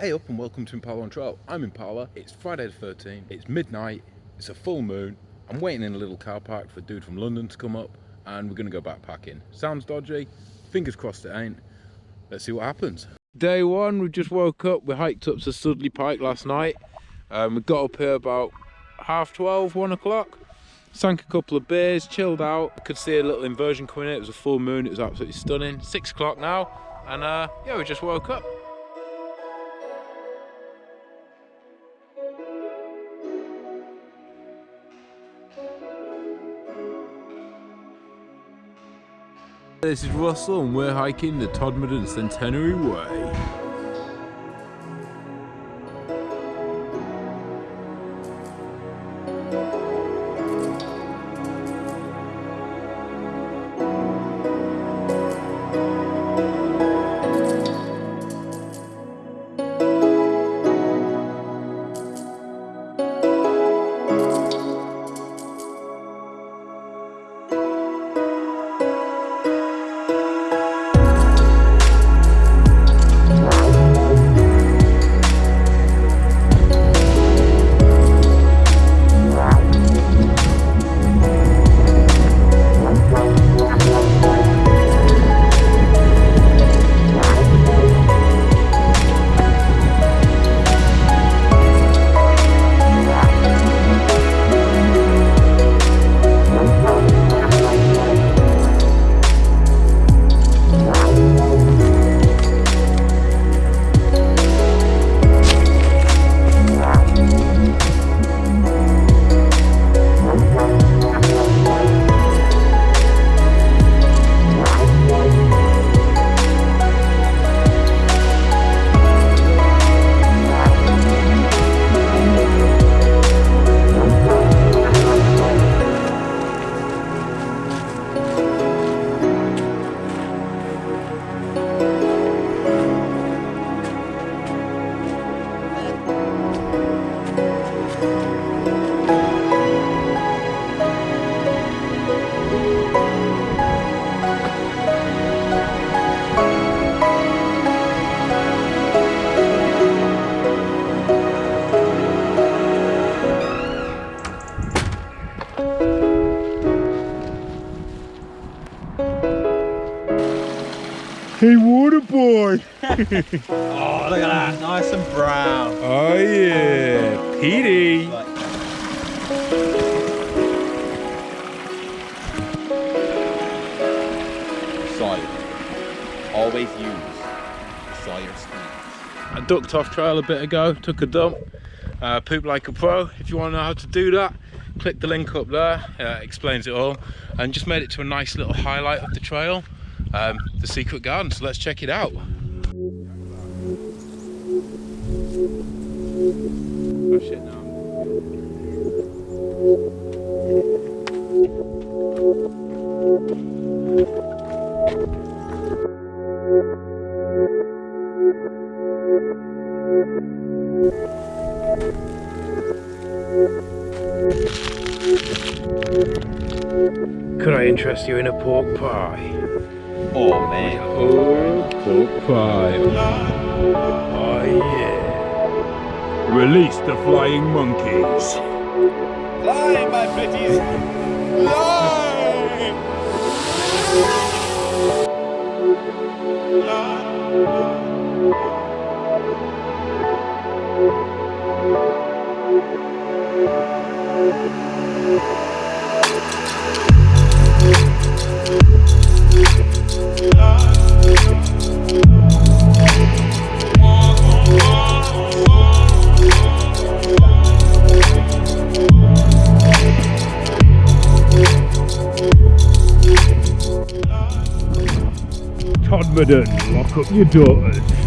Hey up and welcome to Impala on Trail. I'm Impala. It's Friday the 13th. It's midnight. It's a full moon. I'm waiting in a little car park for a dude from London to come up and we're to go backpacking. Sounds dodgy. Fingers crossed it ain't. Let's see what happens. Day one, we just woke up. We hiked up to Stoodley Pike last night. Um, we got up here about half 12, 1 o'clock. Sank a couple of beers, chilled out. Could see a little inversion coming in. It was a full moon. It was absolutely stunning. Six o'clock now. And uh, yeah, we just woke up. This is Russell and we're hiking the Todmorden Centenary Way. Hey, water boy. oh, look at that. Nice and brown. Oh, yeah. Petey. Sawyer. Always use the Sawyer speed. I ducked off trail a bit ago, took a dump, uh, poop like a pro. If you want to know how to do that, click the link up there, uh, explains it all. And just made it to a nice little highlight of the trail um, the secret garden. So let's check it out. Oh shit, no. Could I interest you in a pork pie? Oh man. Oh, pie. Oh yeah. Release the flying monkeys. Fly, my pretties. Fly. Lock up your daughters.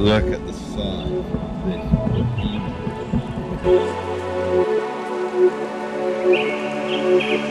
Look at the size of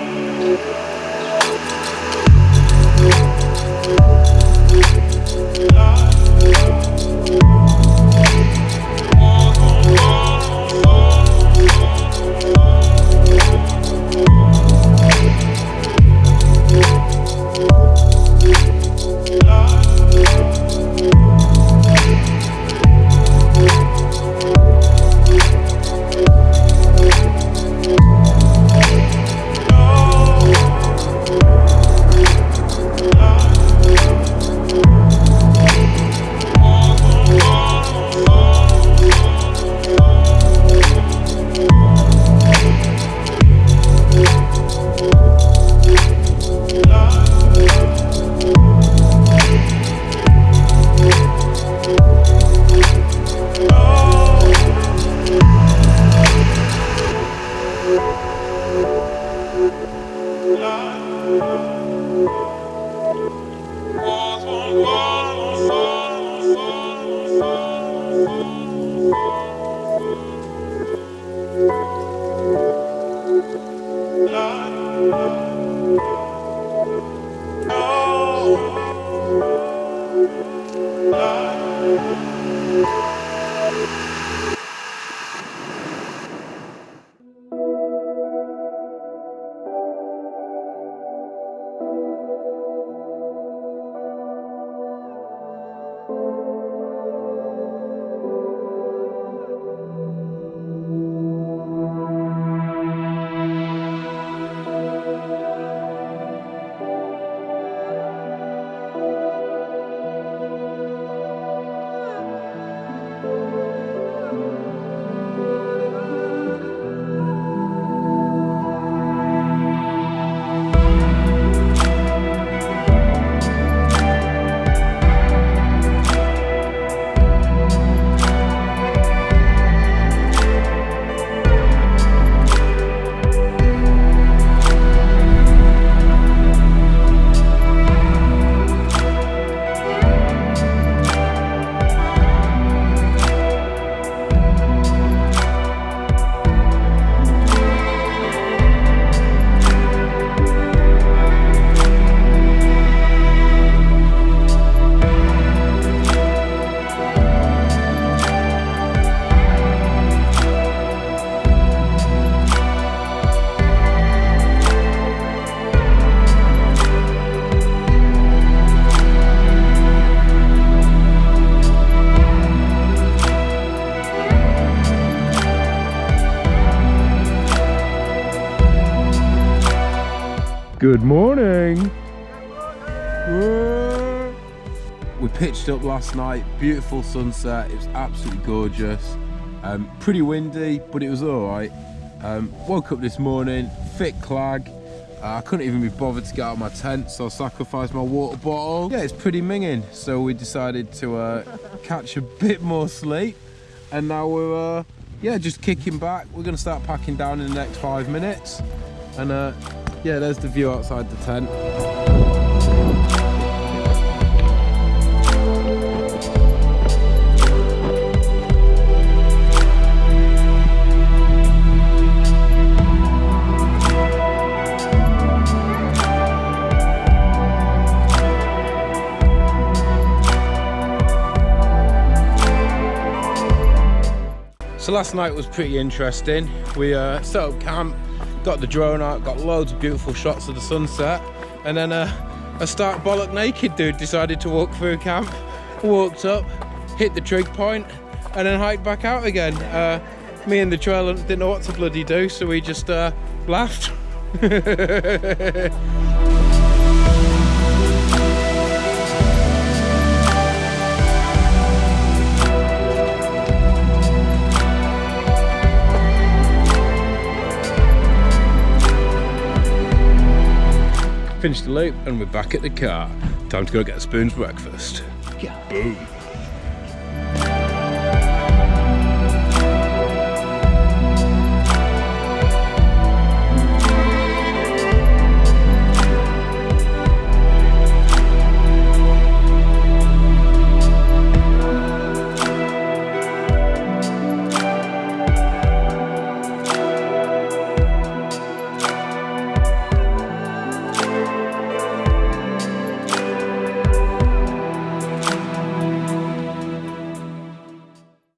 this. Good morning. We pitched up last night, beautiful sunset, it was absolutely gorgeous. Um, pretty windy, but it was all right. Um, woke up this morning, fit clag. Uh, I couldn't even be bothered to get out of my tent, so I sacrificed my water bottle. Yeah, it's pretty minging, so we decided to uh, catch a bit more sleep. And now we're, uh, yeah, just kicking back. We're gonna start packing down in the next five minutes. And uh, yeah, there's the view outside the tent. So last night was pretty interesting. We uh, set up camp, got the drone out, got loads of beautiful shots of the sunset, and then uh, a stark bollock naked dude decided to walk through camp, walked up, hit the trig point, and then hiked back out again. Uh, me and the trail didn't know what to bloody do, so we just uh, laughed. Finished the loop and we're back at the car. Time to go get a spoon's breakfast. Yeah. Boom.